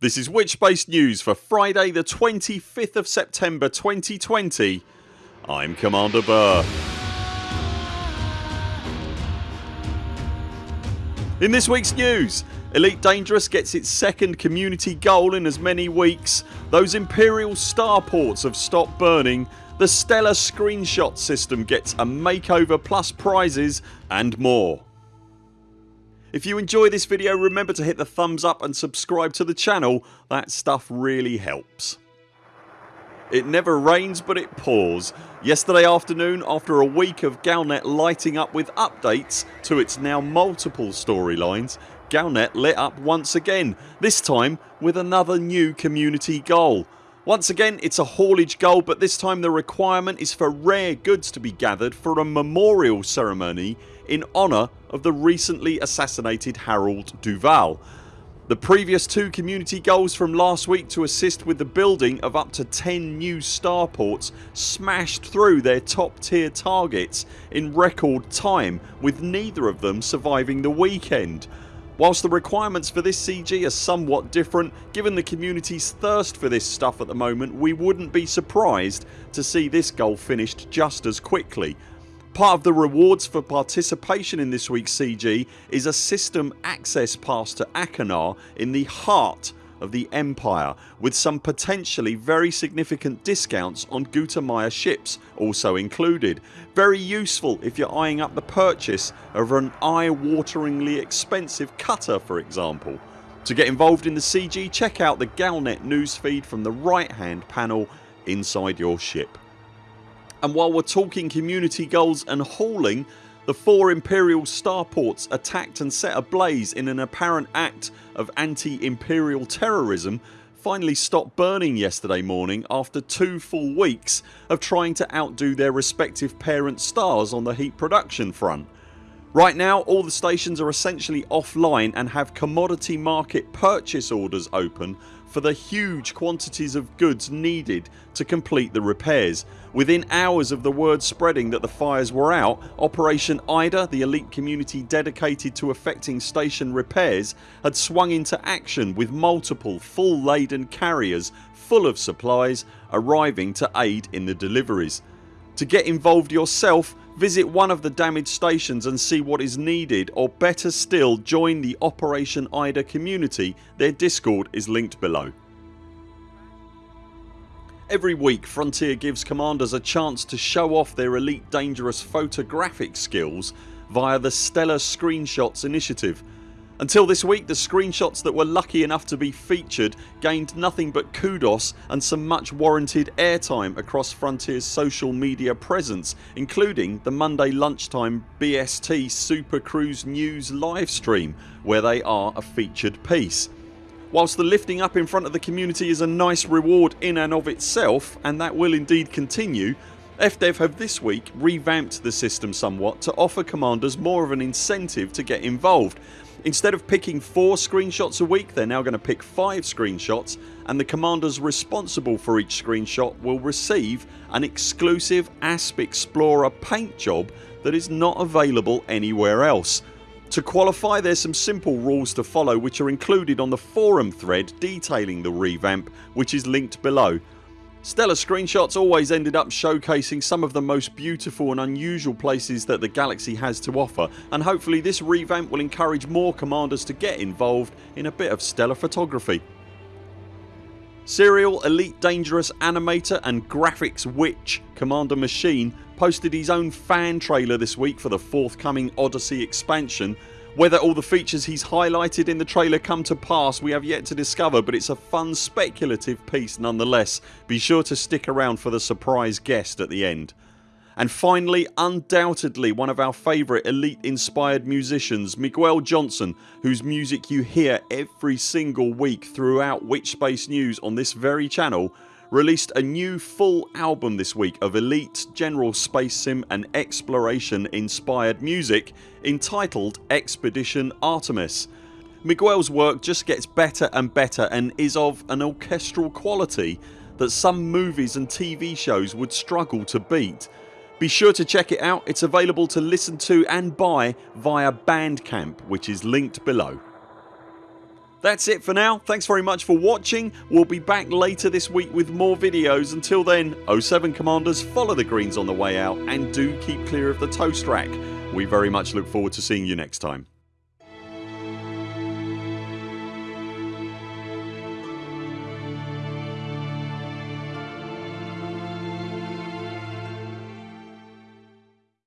This is Witchspace News for Friday the 25th of September 2020 I'm Commander Burr. In this weeks news Elite Dangerous gets its second community goal in as many weeks, those Imperial starports have stopped burning, the Stellar screenshot system gets a makeover plus prizes and more. If you enjoy this video remember to hit the thumbs up and subscribe to the channel, that stuff really helps. It never rains but it pours. Yesterday afternoon after a week of Galnet lighting up with updates to its now multiple storylines Galnet lit up once again, this time with another new community goal. Once again it's a haulage goal but this time the requirement is for rare goods to be gathered for a memorial ceremony in honour of the recently assassinated Harold Duval. The previous two community goals from last week to assist with the building of up to 10 new starports smashed through their top tier targets in record time with neither of them surviving the weekend. Whilst the requirements for this CG are somewhat different given the community's thirst for this stuff at the moment we wouldn't be surprised to see this goal finished just as quickly. Part of the rewards for participation in this weeks CG is a system access pass to Achenar in the heart of the Empire with some potentially very significant discounts on Gutamaya ships also included. Very useful if you're eyeing up the purchase of an eye-wateringly expensive cutter for example. To get involved in the CG check out the Galnet newsfeed from the right hand panel inside your ship. And while we're talking community goals and hauling the four Imperial starports attacked and set ablaze in an apparent act of anti-imperial terrorism finally stopped burning yesterday morning after two full weeks of trying to outdo their respective parent stars on the heat production front. Right now all the stations are essentially offline and have commodity market purchase orders open for the huge quantities of goods needed to complete the repairs. Within hours of the word spreading that the fires were out Operation IDA, the elite community dedicated to effecting station repairs had swung into action with multiple full laden carriers full of supplies arriving to aid in the deliveries. To get involved yourself Visit one of the damaged stations and see what is needed or better still join the Operation IDA community. Their discord is linked below. Every week Frontier gives commanders a chance to show off their elite dangerous photographic skills via the Stellar Screenshots initiative until this week the screenshots that were lucky enough to be featured gained nothing but kudos and some much warranted airtime across Frontiers social media presence including the Monday lunchtime BST Super Cruise News livestream where they are a featured piece. Whilst the lifting up in front of the community is a nice reward in and of itself and that will indeed continue FDev have this week revamped the system somewhat to offer commanders more of an incentive to get involved Instead of picking 4 screenshots a week they're now going to pick 5 screenshots and the commanders responsible for each screenshot will receive an exclusive ASP Explorer paint job that is not available anywhere else. To qualify there's some simple rules to follow which are included on the forum thread detailing the revamp which is linked below. Stellar screenshots always ended up showcasing some of the most beautiful and unusual places that the galaxy has to offer and hopefully this revamp will encourage more commanders to get involved in a bit of stellar photography. Serial Elite Dangerous animator and graphics witch Commander Machine posted his own fan trailer this week for the forthcoming Odyssey expansion whether all the features he's highlighted in the trailer come to pass we have yet to discover but it's a fun speculative piece nonetheless. Be sure to stick around for the surprise guest at the end. And finally undoubtedly one of our favourite elite inspired musicians Miguel Johnson whose music you hear every single week throughout Witchspace News on this very channel released a new full album this week of elite general space sim and exploration inspired music entitled Expedition Artemis. Miguel's work just gets better and better and is of an orchestral quality that some movies and TV shows would struggle to beat. Be sure to check it out. It's available to listen to and buy via Bandcamp which is linked below. That's it for now. Thanks very much for watching. We'll be back later this week with more videos. Until then 0 7 CMDRs follow the greens on the way out and do keep clear of the toast rack. We very much look forward to seeing you next time.